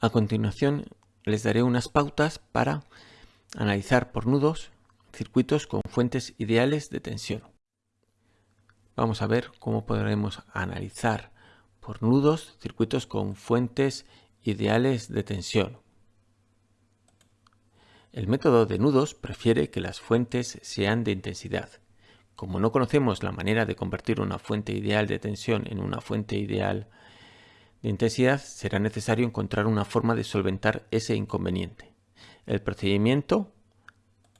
A continuación les daré unas pautas para analizar por nudos circuitos con fuentes ideales de tensión. Vamos a ver cómo podremos analizar por nudos circuitos con fuentes ideales de tensión. El método de nudos prefiere que las fuentes sean de intensidad. Como no conocemos la manera de convertir una fuente ideal de tensión en una fuente ideal de intensidad, será necesario encontrar una forma de solventar ese inconveniente. El procedimiento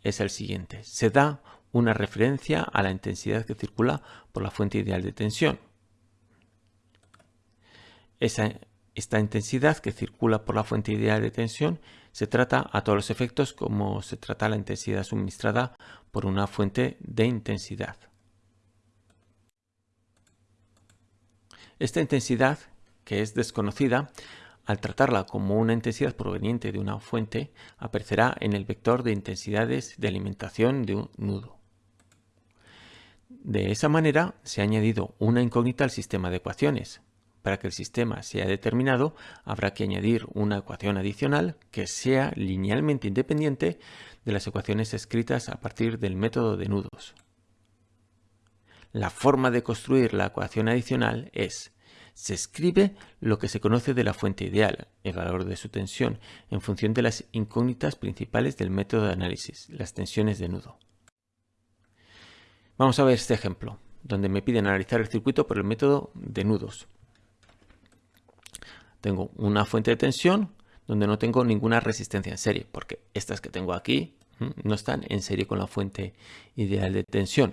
es el siguiente. Se da una referencia a la intensidad que circula por la fuente ideal de tensión. Esa, esta intensidad que circula por la fuente ideal de tensión se trata a todos los efectos como se trata la intensidad suministrada por una fuente de intensidad. Esta intensidad, que es desconocida, al tratarla como una intensidad proveniente de una fuente, aparecerá en el vector de intensidades de alimentación de un nudo. De esa manera se ha añadido una incógnita al sistema de ecuaciones. Para que el sistema sea determinado, habrá que añadir una ecuación adicional que sea linealmente independiente de las ecuaciones escritas a partir del método de nudos. La forma de construir la ecuación adicional es se escribe lo que se conoce de la fuente ideal, el valor de su tensión, en función de las incógnitas principales del método de análisis, las tensiones de nudo. Vamos a ver este ejemplo, donde me piden analizar el circuito por el método de nudos. Tengo una fuente de tensión donde no tengo ninguna resistencia en serie, porque estas que tengo aquí no están en serie con la fuente ideal de tensión.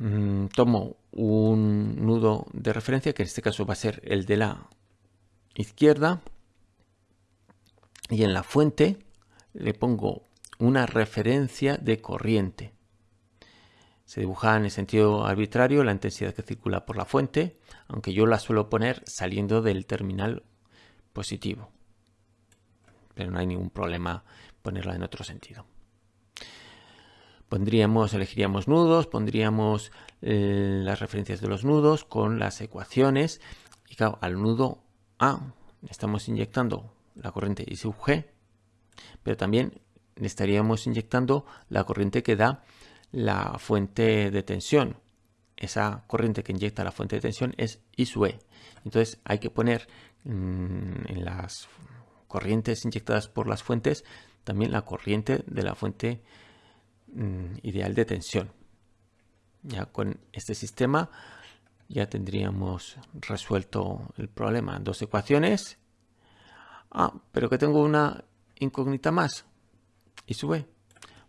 Mm, tomo un nudo de referencia, que en este caso va a ser el de la izquierda, y en la fuente le pongo una referencia de corriente. Se dibuja en el sentido arbitrario la intensidad que circula por la fuente, aunque yo la suelo poner saliendo del terminal positivo. Pero no hay ningún problema ponerla en otro sentido. Pondríamos, elegiríamos nudos, pondríamos eh, las referencias de los nudos con las ecuaciones y claro, al nudo A estamos inyectando la corriente I sub G, pero también estaríamos inyectando la corriente que da la fuente de tensión. Esa corriente que inyecta la fuente de tensión es I sub E. Entonces hay que poner mm, en las corrientes inyectadas por las fuentes también la corriente de la fuente Mm, ideal de tensión. Ya con este sistema ya tendríamos resuelto el problema. Dos ecuaciones. Ah, pero que tengo una incógnita más. Y sube.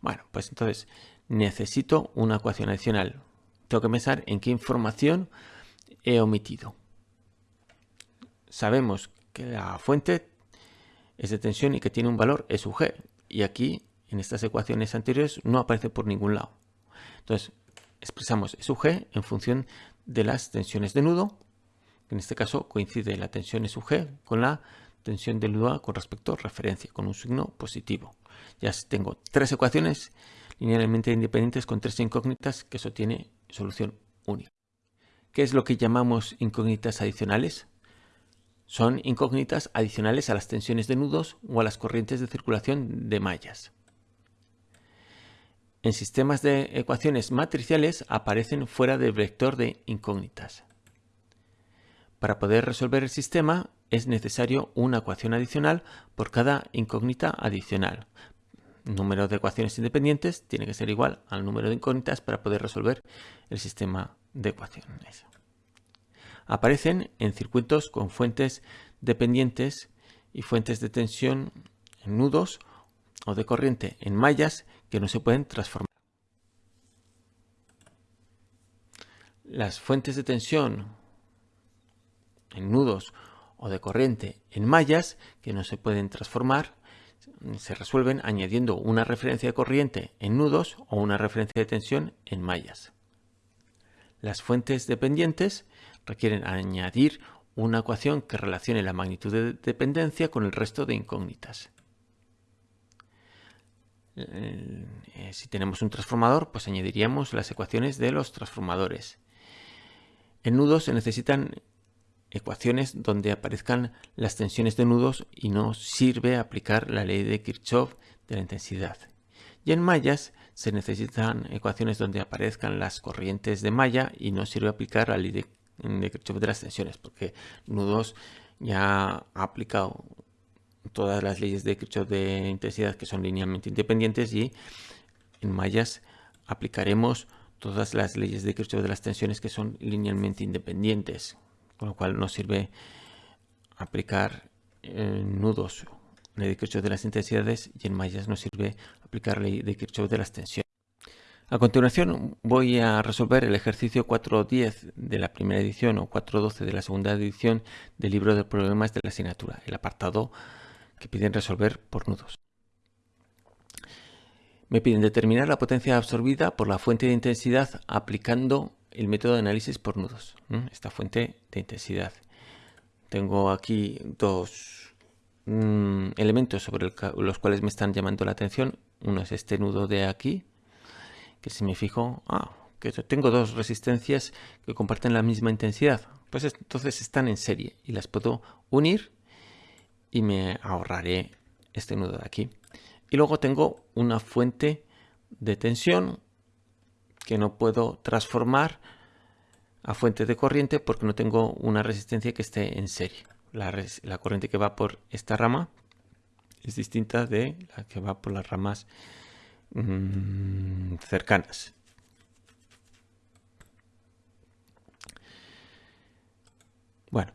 Bueno, pues entonces necesito una ecuación adicional. Tengo que pensar en qué información he omitido. Sabemos que la fuente es de tensión y que tiene un valor E sub G. Y aquí en estas ecuaciones anteriores no aparece por ningún lado. Entonces, expresamos sub G en función de las tensiones de nudo. En este caso coincide la tensión sub G con la tensión del nudo A con respecto a referencia, con un signo positivo. Ya tengo tres ecuaciones linealmente independientes con tres incógnitas que eso tiene solución única. ¿Qué es lo que llamamos incógnitas adicionales? Son incógnitas adicionales a las tensiones de nudos o a las corrientes de circulación de mallas. En sistemas de ecuaciones matriciales aparecen fuera del vector de incógnitas. Para poder resolver el sistema es necesario una ecuación adicional por cada incógnita adicional. El número de ecuaciones independientes tiene que ser igual al número de incógnitas para poder resolver el sistema de ecuaciones. Aparecen en circuitos con fuentes dependientes y fuentes de tensión en nudos o de corriente en mallas que no se pueden transformar. Las fuentes de tensión en nudos o de corriente en mallas que no se pueden transformar se resuelven añadiendo una referencia de corriente en nudos o una referencia de tensión en mallas. Las fuentes dependientes requieren añadir una ecuación que relacione la magnitud de dependencia con el resto de incógnitas. Eh, si tenemos un transformador, pues añadiríamos las ecuaciones de los transformadores. En nudos se necesitan ecuaciones donde aparezcan las tensiones de nudos y no sirve aplicar la ley de Kirchhoff de la intensidad. Y en mallas se necesitan ecuaciones donde aparezcan las corrientes de malla y no sirve aplicar la ley de, Kirchhoff de las tensiones porque nudos ya ha aplicado todas las leyes de Kirchhoff de intensidad que son linealmente independientes y en mallas aplicaremos todas las leyes de Kirchhoff de las tensiones que son linealmente independientes con lo cual nos sirve aplicar en nudos ley de Kirchhoff de las intensidades y en mallas nos sirve aplicar ley de Kirchhoff de las tensiones. A continuación voy a resolver el ejercicio 4.10 de la primera edición o 4.12 de la segunda edición del libro de problemas de la asignatura, el apartado que piden resolver por nudos. Me piden determinar la potencia absorbida por la fuente de intensidad aplicando el método de análisis por nudos, esta fuente de intensidad. Tengo aquí dos mm, elementos sobre los cuales me están llamando la atención. Uno es este nudo de aquí, que si me fijo, ah, que tengo dos resistencias que comparten la misma intensidad. Pues entonces están en serie y las puedo unir y me ahorraré este nudo de aquí. Y luego tengo una fuente de tensión que no puedo transformar a fuente de corriente porque no tengo una resistencia que esté en serie. La, corriente que va por esta rama es distinta de la que va por las ramas mm, cercanas. Bueno,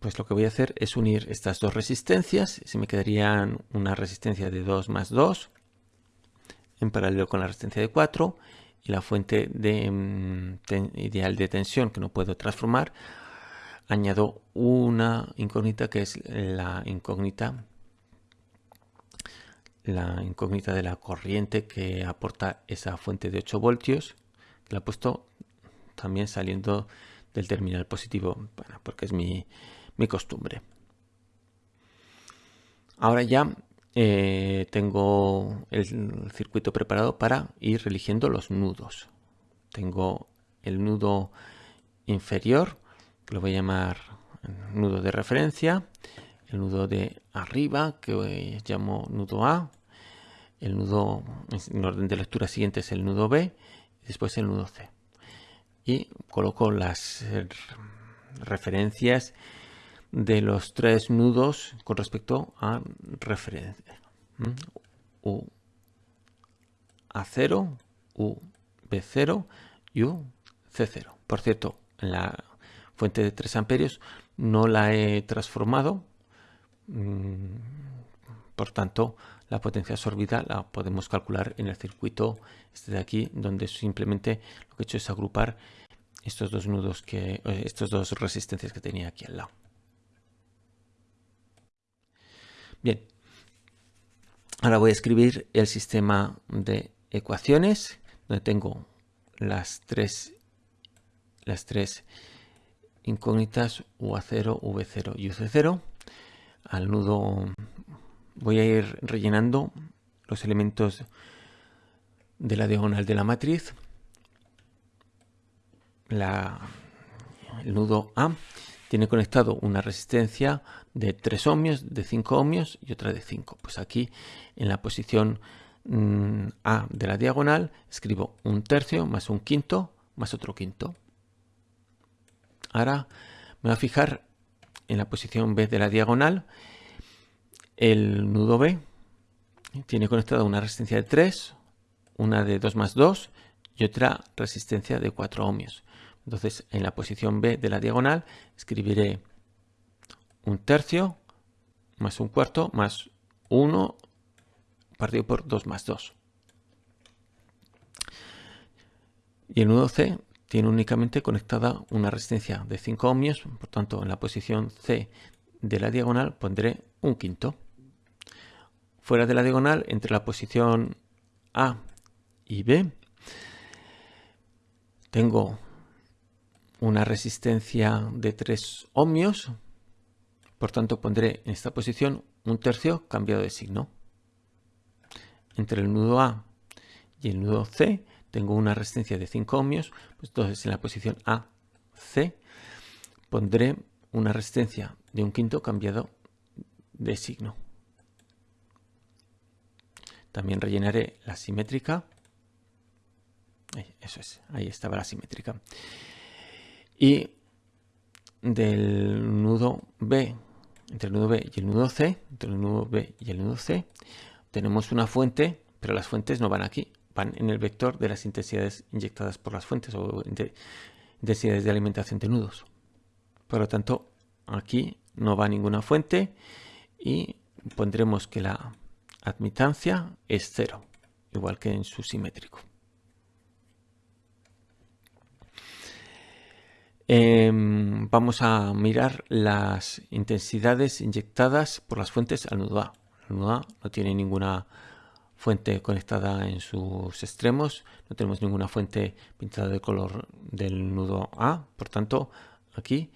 pues lo que voy a hacer es unir estas dos resistencias. Se me quedarían una resistencia de 2 más 2 en paralelo con la resistencia de 4 y la fuente mm, ideal de tensión que no puedo transformar, añado una incógnita que es la incógnita la incógnita de la corriente que aporta esa fuente de 8 voltios la he puesto también saliendo del terminal positivo porque es mi, mi costumbre ahora ya eh, tengo el circuito preparado para ir eligiendo los nudos. Tengo el nudo inferior, que lo voy a llamar nudo de referencia, el nudo de arriba, que llamo nudo A, el nudo en orden de lectura siguiente es el nudo B, y después el nudo C. Y coloco las referencias de los tres nudos con respecto a referencia. U A0, U B0 y U C0. Por cierto, la fuente de 3 amperios no la he transformado. Mm, por tanto, la potencia absorbida la podemos calcular en el circuito este de aquí, donde simplemente lo que he hecho es agrupar estos dos nudos que, eh, estos dos resistencias que tenía aquí al lado. Bien, ahora voy a escribir el sistema de ecuaciones donde tengo las tres, las tres incógnitas UA0, V0 y UC0. Al nudo voy a ir rellenando los elementos de la diagonal de la matriz. La, el nudo A tiene conectado una resistencia de 3 ohmios, de 5 ohmios y otra de 5. Pues aquí en la posición mm, A de la diagonal escribo un tercio más un quinto más otro quinto. Ahora me voy a fijar en la posición B de la diagonal. El nudo B tiene conectada una resistencia de 3, una de 2 más 2 y otra resistencia de 4 ohmios. Entonces, en la posición B de la diagonal escribiré un tercio más un cuarto más 1 partido por 2 más 2. Y el nudo C tiene únicamente conectada una resistencia de 5 ohmios, por tanto en la posición C de la diagonal pondré un quinto. Fuera de la diagonal, entre la posición A y B, tengo una resistencia de 3 ohmios. Por tanto, pondré en esta posición un tercio cambiado de signo. Entre el nudo A y el nudo C tengo una resistencia de 5 ohmios. Pues entonces, en la posición A, C, pondré una resistencia de un quinto cambiado de signo. También rellenaré la simétrica. Eso es, ahí estaba la simétrica. Y del nudo B, entre el nudo B y el nudo C, entre el nudo B y el nudo C, tenemos una fuente, pero las fuentes no van aquí, van en el vector de las intensidades inyectadas por las fuentes o intensidades de alimentación de nudos. Por lo tanto, aquí no va ninguna fuente y pondremos que la admitancia es cero, igual que en su simétrico. Em, vamos a mirar las intensidades inyectadas por las fuentes al nudo A. El nudo A no tiene ninguna fuente conectada en sus extremos, no tenemos ninguna fuente pintada de color del nudo A, por tanto aquí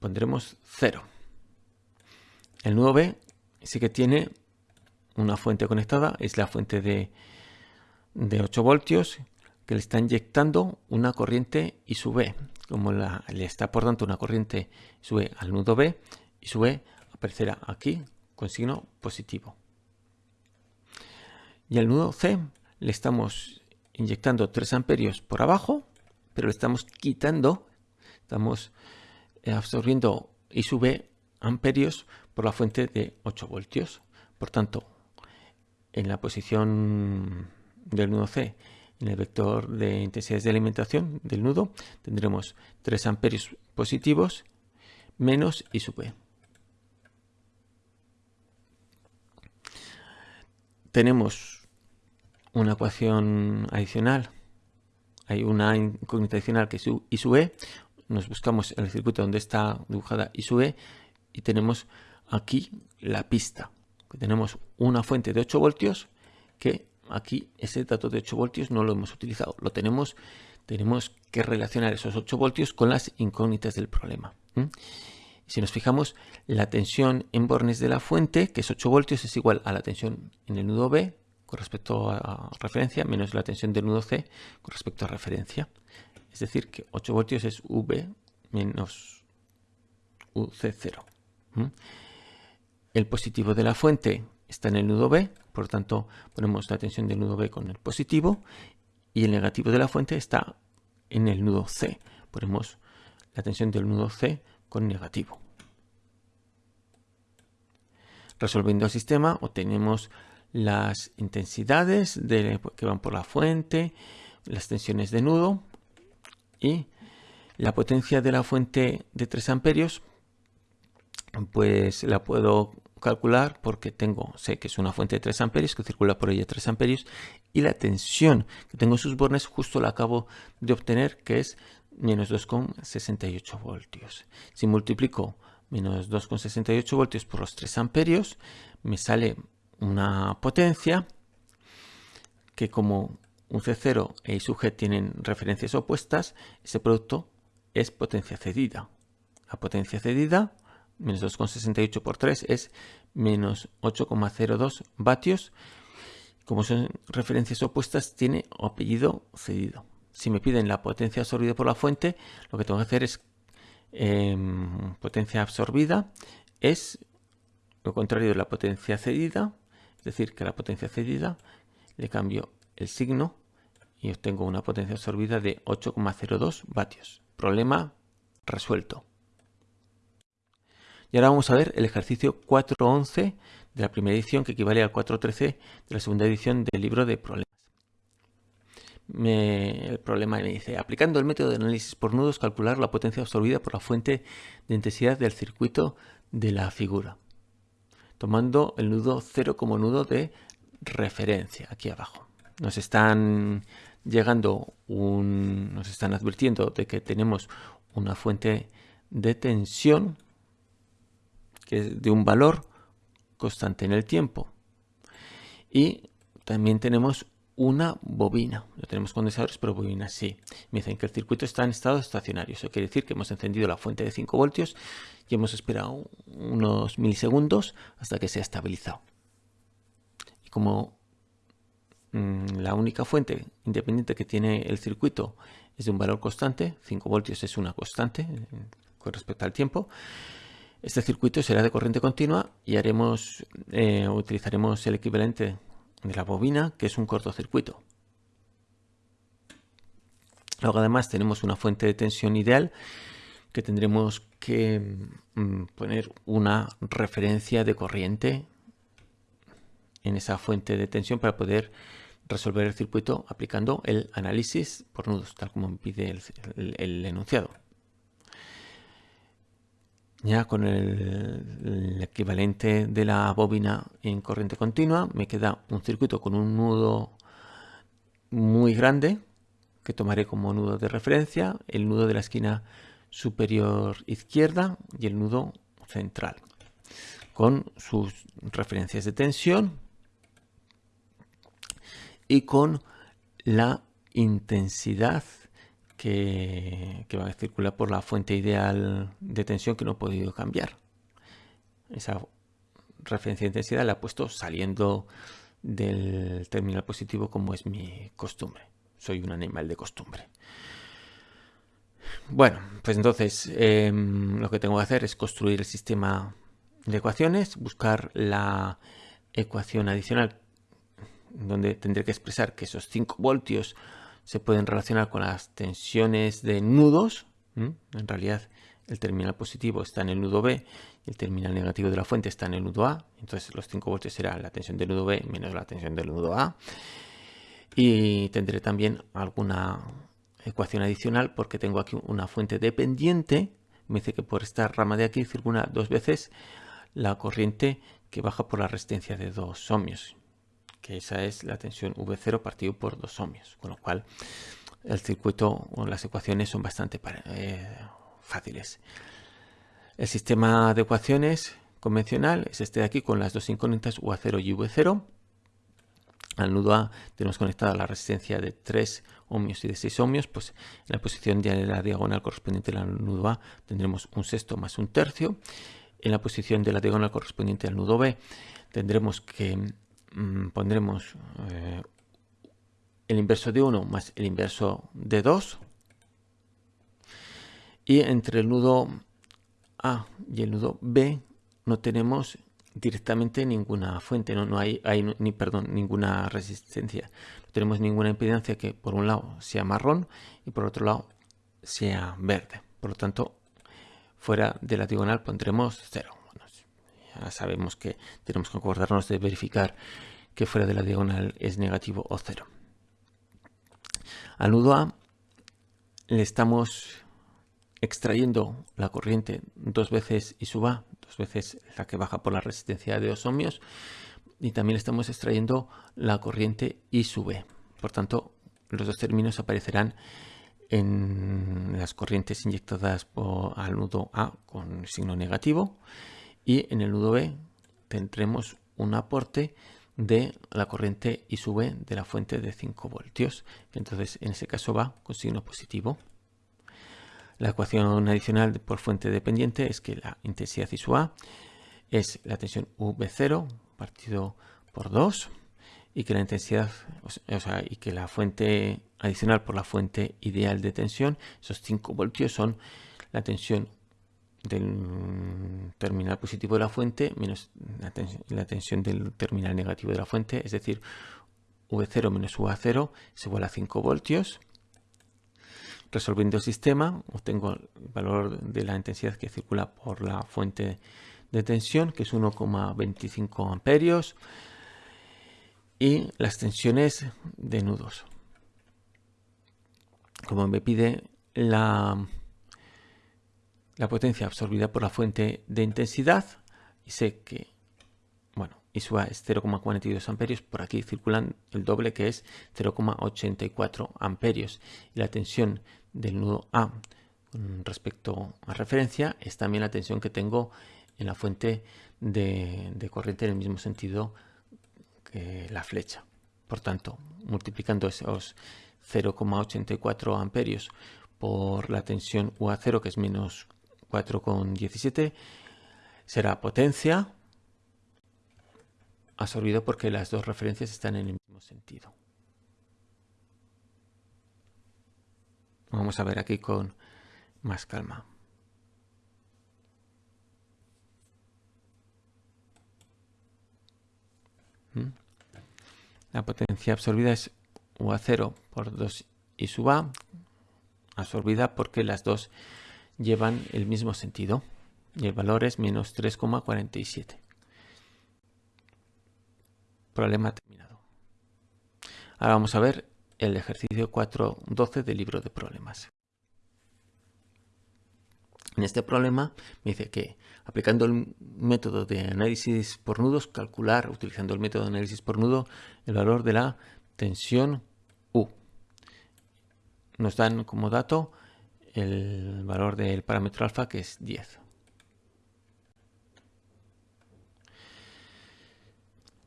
pondremos 0. El nudo B sí que tiene una fuente conectada, es la fuente de, de 8 voltios que le está inyectando una corriente I sub B. Como le está aportando una corriente sube al nudo B y sube aparecerá aquí con signo positivo. Y al nudo C le estamos inyectando 3 amperios por abajo, pero le estamos quitando, estamos absorbiendo I sub B amperios por la fuente de 8 voltios. Por tanto, en la posición del nudo C, en el vector de intensidades de alimentación del nudo, tendremos 3 amperios positivos menos I sub B. Tenemos una ecuación adicional, hay una incógnita adicional que es I sub E, nos buscamos el circuito donde está dibujada I sub E y tenemos aquí la pista. Tenemos una fuente de 8 voltios que aquí ese dato de 8 voltios no lo hemos utilizado. Lo tenemos, tenemos que relacionar esos 8 voltios con las incógnitas del problema. Si nos fijamos, la tensión en bornes de la fuente, que es 8 voltios, es igual a la tensión en el nudo B con respecto a referencia, menos la tensión del nudo C con respecto a referencia. Es decir, que 8 voltios es V menos UC0. El positivo de la fuente está en el nudo B, por lo tanto ponemos la tensión del nudo B con el positivo y el negativo de la fuente está en el nudo C. Ponemos la tensión del nudo C con negativo. Resolviendo el sistema obtenemos las intensidades que van por la fuente, las tensiones de nudo y la potencia de la fuente de 3 amperios pues la puedo calcular porque tengo, sé que es una fuente de 3 amperios que circula por ella 3 amperios y la tensión que tengo en sus bornes justo la acabo de obtener que es menos 2,68 voltios. Si multiplico menos 2,68 voltios por los 3 amperios me sale una potencia que como un C0 e I sub G tienen referencias opuestas, ese producto es potencia cedida. La potencia cedida menos 2,68 por 3 es menos 8,02 vatios. Como son referencias opuestas, tiene apellido cedido. Si me piden la potencia absorbida por la fuente, lo que tengo que hacer es em, potencia absorbida es lo contrario de la potencia cedida, es decir, que la potencia cedida le cambio el signo y obtengo una potencia absorbida de 8,02 vatios. Problema resuelto. Y ahora vamos a ver el ejercicio 4.11 de la primera edición que equivale al 4.13 de la segunda edición del libro de problemas. el problema me dice, aplicando el método de análisis por nudos, calcular la potencia absorbida por la fuente de intensidad del circuito de la figura, tomando el nudo 0 como nudo de referencia aquí abajo. Nos están llegando nos están advirtiendo de que tenemos una fuente de tensión que es de un valor constante en el tiempo. Y también tenemos una bobina. No tenemos condensadores, pero bobina sí. Me dicen que el circuito está en estado estacionario. Eso quiere decir que hemos encendido la fuente de 5 voltios y hemos esperado unos milisegundos hasta que se ha estabilizado. Y como mm, la única fuente independiente que tiene el circuito es de un valor constante, 5 voltios es una constante, con respecto al tiempo. Este circuito será de corriente continua y haremos, eh, utilizaremos el equivalente de la bobina, que es un cortocircuito. Luego además tenemos una fuente de tensión ideal que tendremos que mm, poner una referencia de corriente en esa fuente de tensión para poder resolver el circuito aplicando el análisis por nudos, tal como pide el, enunciado. Ya con el, equivalente de la bobina en corriente continua me queda un circuito con un nudo muy grande que tomaré como nudo de referencia, el nudo de la esquina superior izquierda y el nudo central con sus referencias de tensión y con la intensidad que, va a circular por la fuente ideal de tensión que no he podido cambiar. Esa referencia de intensidad la he puesto saliendo del terminal positivo como es mi costumbre. Soy un animal de costumbre. Bueno, pues entonces em, lo que tengo que hacer es construir el sistema de ecuaciones, buscar la ecuación adicional donde tendré que expresar que esos 5 voltios se pueden relacionar con las tensiones de nudos. En realidad el terminal positivo está en el nudo B y el terminal negativo de la fuente está en el nudo A. Entonces los 5 voltios será la tensión del nudo B menos la tensión del nudo A. Y tendré también alguna ecuación adicional porque tengo aquí una fuente dependiente. Me dice que por esta rama de aquí circula dos veces la corriente que baja por la resistencia de 2 ohmios que esa es la tensión V0 partido por 2 ohmios, con lo cual el circuito o las ecuaciones son bastante eh, fáciles. El sistema de ecuaciones convencional es este de aquí con las dos incógnitas UA0 y V0. Al nudo A tenemos conectada la resistencia de 3 ohmios y de 6 ohmios, pues en la posición de la diagonal correspondiente al nudo A tendremos un sexto más un tercio. En la posición de la diagonal correspondiente al nudo B tendremos que Mm, pondremos eh, el inverso de 1 más el inverso de 2 y entre el nudo A y el nudo B no tenemos directamente ninguna fuente, no, no hay, ni, perdón, ninguna resistencia. No tenemos ninguna impedancia que por un lado sea marrón y por otro lado sea verde. Por lo tanto, fuera de la diagonal pondremos 0 sabemos que tenemos que acordarnos de verificar que fuera de la diagonal es negativo o cero. Al nudo A le estamos extrayendo la corriente dos veces I sub A, dos veces la que baja por la resistencia de 2 ohmios, y también estamos extrayendo la corriente I sub B. Por tanto, los dos términos aparecerán en las corrientes inyectadas por, al nudo A con signo negativo y en el nudo B tendremos un aporte de la corriente I sub de la fuente de 5 voltios. Entonces en ese caso va con signo positivo. La ecuación adicional por fuente dependiente es que la intensidad I sub A es la tensión V0 partido por 2 y que la intensidad, o sea, y que la fuente adicional por la fuente ideal de tensión, esos 5 voltios son la tensión del terminal positivo de la fuente menos la, tensión, del terminal negativo de la fuente, es decir, V0 menos UA0 es igual a 5 voltios. Resolviendo el sistema, obtengo el valor de la intensidad que circula por la fuente de tensión, que es 1,25 amperios, y las tensiones de nudos. Como me pide la la potencia absorbida por la fuente de intensidad y sé que, bueno, ISUA es 0,42 amperios, por aquí circulan el doble que es 0,84 amperios y la tensión del nudo A respecto a referencia es también la tensión que tengo en la fuente de, de corriente en el mismo sentido que la flecha. Por tanto, multiplicando esos 0,84 amperios por la tensión UA0 que es menos 4,17 será potencia absorbido porque las dos referencias están en el mismo sentido. Vamos a ver aquí con más calma. ¿Mm? La potencia absorbida es UA0 por 2 y sub A, absorbida porque las dos llevan el mismo sentido y el valor es menos 3,47. Problema terminado. Ahora vamos a ver el ejercicio 4.12 del libro de problemas. En este problema me dice que aplicando el método de análisis por nudos, calcular utilizando el método de análisis por nudo el valor de la tensión U. Nos dan como dato el valor del parámetro alfa que es 10.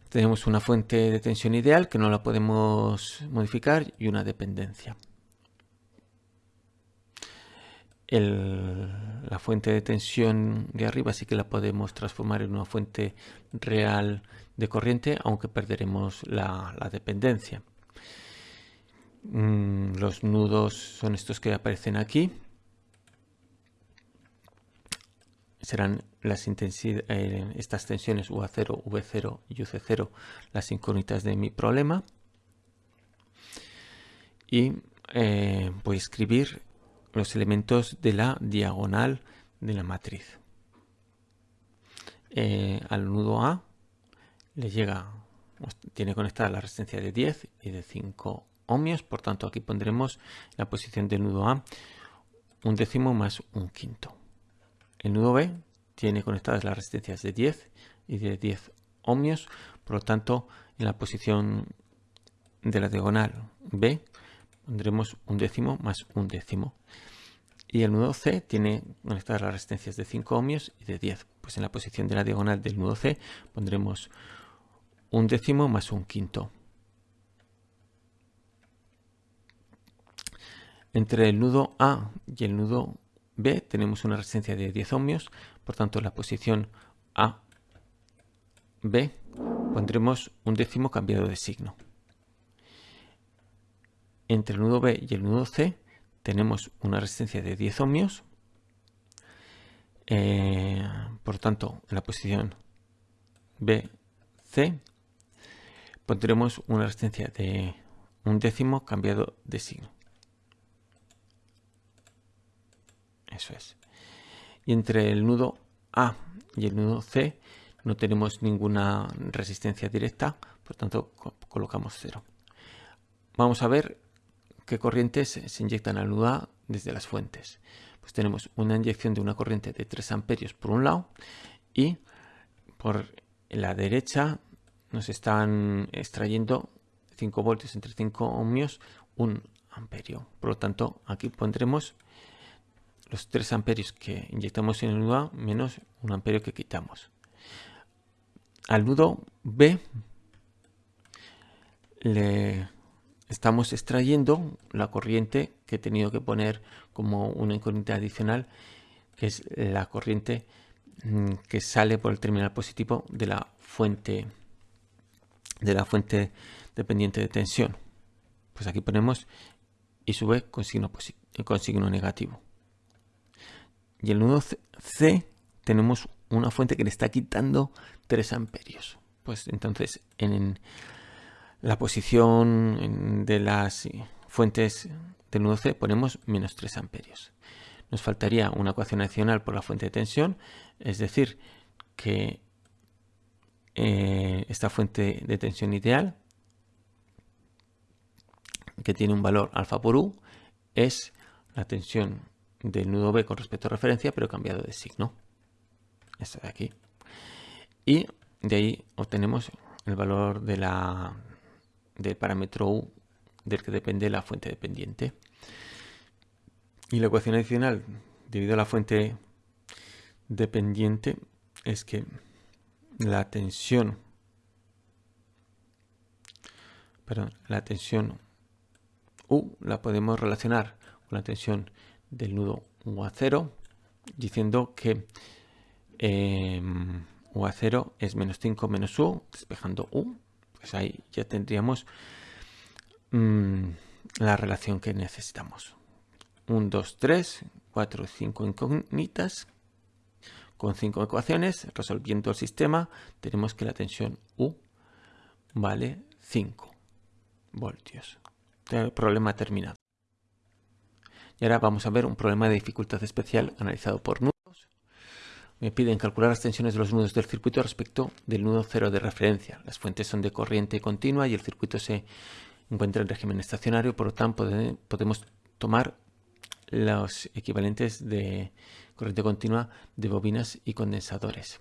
Tenemos una fuente de tensión ideal que no la podemos modificar y una dependencia. la fuente de tensión de arriba sí que la podemos transformar en una fuente real de corriente, aunque perderemos la, dependencia. Mm, los nudos son estos que aparecen aquí. Serán las eh, estas tensiones UA0, V0 y UC0 las incógnitas de mi problema. Y eh, voy a escribir los elementos de la diagonal de la matriz. Eh, al nudo A le llega, tiene conectada la resistencia de 10 y de 5 ohmios, por tanto aquí pondremos la posición del nudo A un décimo más un quinto. El nudo B tiene conectadas las resistencias de 10 y de 10 ohmios, por lo tanto en la posición de la diagonal B pondremos un décimo más un décimo. Y el nudo C tiene conectadas las resistencias de 5 ohmios y de 10. Pues en la posición de la diagonal del nudo C pondremos un décimo más un quinto. Entre el nudo A y el nudo B tenemos una resistencia de 10 ohmios, por tanto la posición A, B pondremos un décimo cambiado de signo entre el nudo B y el nudo C tenemos una resistencia de 10 ohmios. Eh, por tanto, en la posición B, C, pondremos una resistencia de un décimo cambiado de signo. Eso es. Y entre el nudo A y el nudo C no tenemos ninguna resistencia directa, por tanto colocamos cero. Vamos a ver ¿Qué corrientes se inyectan al nudo A desde las fuentes? Pues tenemos una inyección de una corriente de 3 amperios por un lado y por la derecha nos están extrayendo 5 voltios entre 5 ohmios, un amperio. Por lo tanto, aquí pondremos los 3 amperios que inyectamos en el nudo A menos un amperio que quitamos. Al nudo B le estamos extrayendo la corriente que he tenido que poner como una incógnita adicional, que es la corriente mm, que sale por el terminal positivo de la fuente de la fuente dependiente de tensión. Pues aquí ponemos y sube con signo, con signo negativo. Y el nudo C tenemos una fuente que le está quitando 3 amperios. Pues entonces en la posición de las fuentes del nudo C ponemos menos 3 amperios. Nos faltaría una ecuación adicional por la fuente de tensión, es decir, que eh, esta fuente de tensión ideal, que tiene un valor alfa por U, es la tensión del nudo B con respecto a referencia, pero cambiado de signo. Esta de aquí. Y de ahí obtenemos el valor de la del parámetro U del que depende la fuente dependiente. Y la ecuación adicional debido a la fuente dependiente es que la tensión perdón, la tensión U la podemos relacionar con la tensión del nudo UA0 diciendo que eh, UA0 es menos 5 menos U despejando U pues ahí ya tendríamos mm, la relación que necesitamos. 1, 2, 3, 4, 5 incógnitas con 5 ecuaciones. Resolviendo el sistema tenemos que la tensión U vale 5. voltios. problema terminado. Y ahora vamos a ver un problema de dificultad especial analizado por nudos. Me piden calcular las tensiones de los nudos del circuito respecto del nudo cero de referencia. Las fuentes son de corriente continua y el circuito se encuentra en régimen estacionario, por lo tanto podemos tomar los equivalentes de corriente continua de bobinas y condensadores.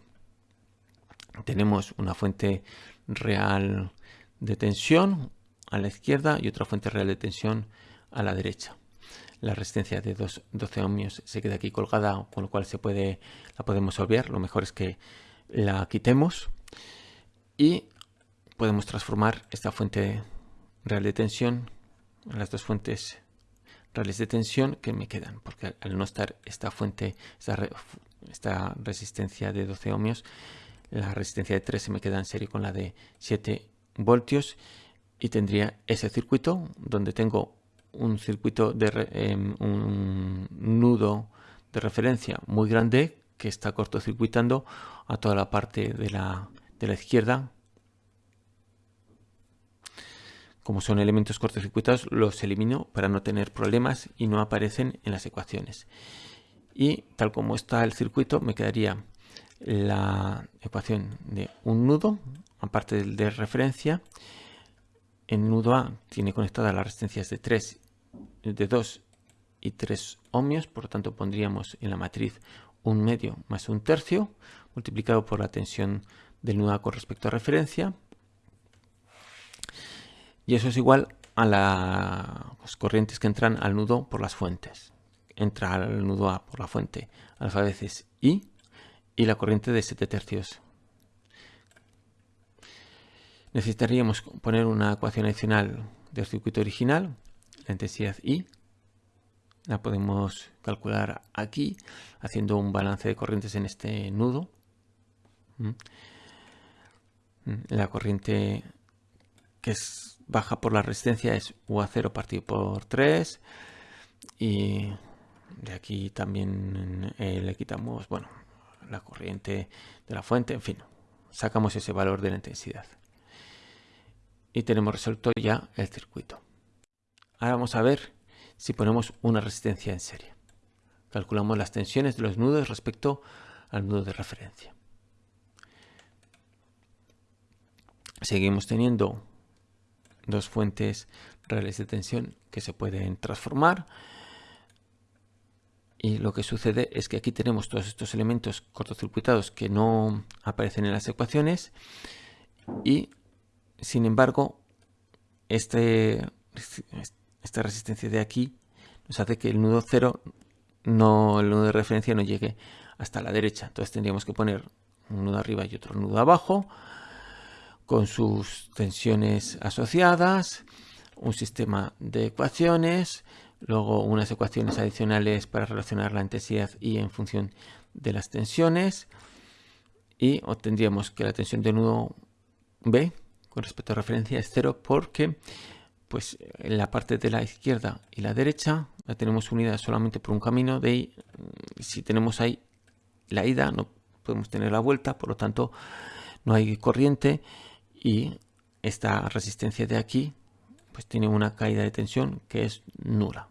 Tenemos una fuente real de tensión a la izquierda y otra fuente real de tensión a la derecha. La resistencia de 12 ohmios se queda aquí colgada, con lo cual se puede, la podemos obviar. Lo mejor es que la quitemos y podemos transformar esta fuente real de tensión en las dos fuentes reales de tensión que me quedan, porque al no estar esta fuente, esta, resistencia de 12 ohmios, la resistencia de 3 se me queda en serie con la de 7 voltios y tendría ese circuito donde tengo un circuito de em, un nudo de referencia muy grande que está cortocircuitando a toda la parte de la, de la izquierda como son elementos cortocircuitados, los elimino para no tener problemas y no aparecen en las ecuaciones. Y tal como está el circuito, me quedaría la ecuación de un nudo, aparte del de referencia. En nudo A tiene conectadas las resistencias de 3, de 2 y 3 ohmios, por lo tanto pondríamos en la matriz un medio más un tercio, multiplicado por la tensión del nudo con respecto a referencia, y eso es igual a las corrientes que entran al nudo por las fuentes. Entra al nudo A por la fuente alfa veces I y la corriente de 7 tercios. Necesitaríamos poner una ecuación adicional del circuito original, la intensidad I. La podemos calcular aquí haciendo un balance de corrientes en este nudo. ¿Mm? La corriente que es baja por la resistencia es UA0 partido por 3 y de aquí también eh, le quitamos bueno la corriente de la fuente en fin sacamos ese valor de la intensidad y tenemos resuelto ya el circuito ahora vamos a ver si ponemos una resistencia en serie calculamos las tensiones de los nudos respecto al nudo de referencia seguimos teniendo dos fuentes reales de tensión que se pueden transformar. Y lo que sucede es que aquí tenemos todos estos elementos cortocircuitados que no aparecen en las ecuaciones. Y sin embargo, este, esta resistencia de aquí nos hace que el nudo cero, no, el nudo de referencia no llegue hasta la derecha. Entonces tendríamos que poner un nudo arriba y otro nudo abajo con sus tensiones asociadas, un sistema de ecuaciones, luego unas ecuaciones adicionales para relacionar la intensidad y en función de las tensiones y obtendríamos que la tensión de nudo B con respecto a referencia es cero porque pues en la parte de la izquierda y la derecha la tenemos unida solamente por un camino de ahí, si tenemos ahí la ida no podemos tener la vuelta por lo tanto no hay corriente y esta resistencia de aquí pues tiene una caída de tensión que es nula.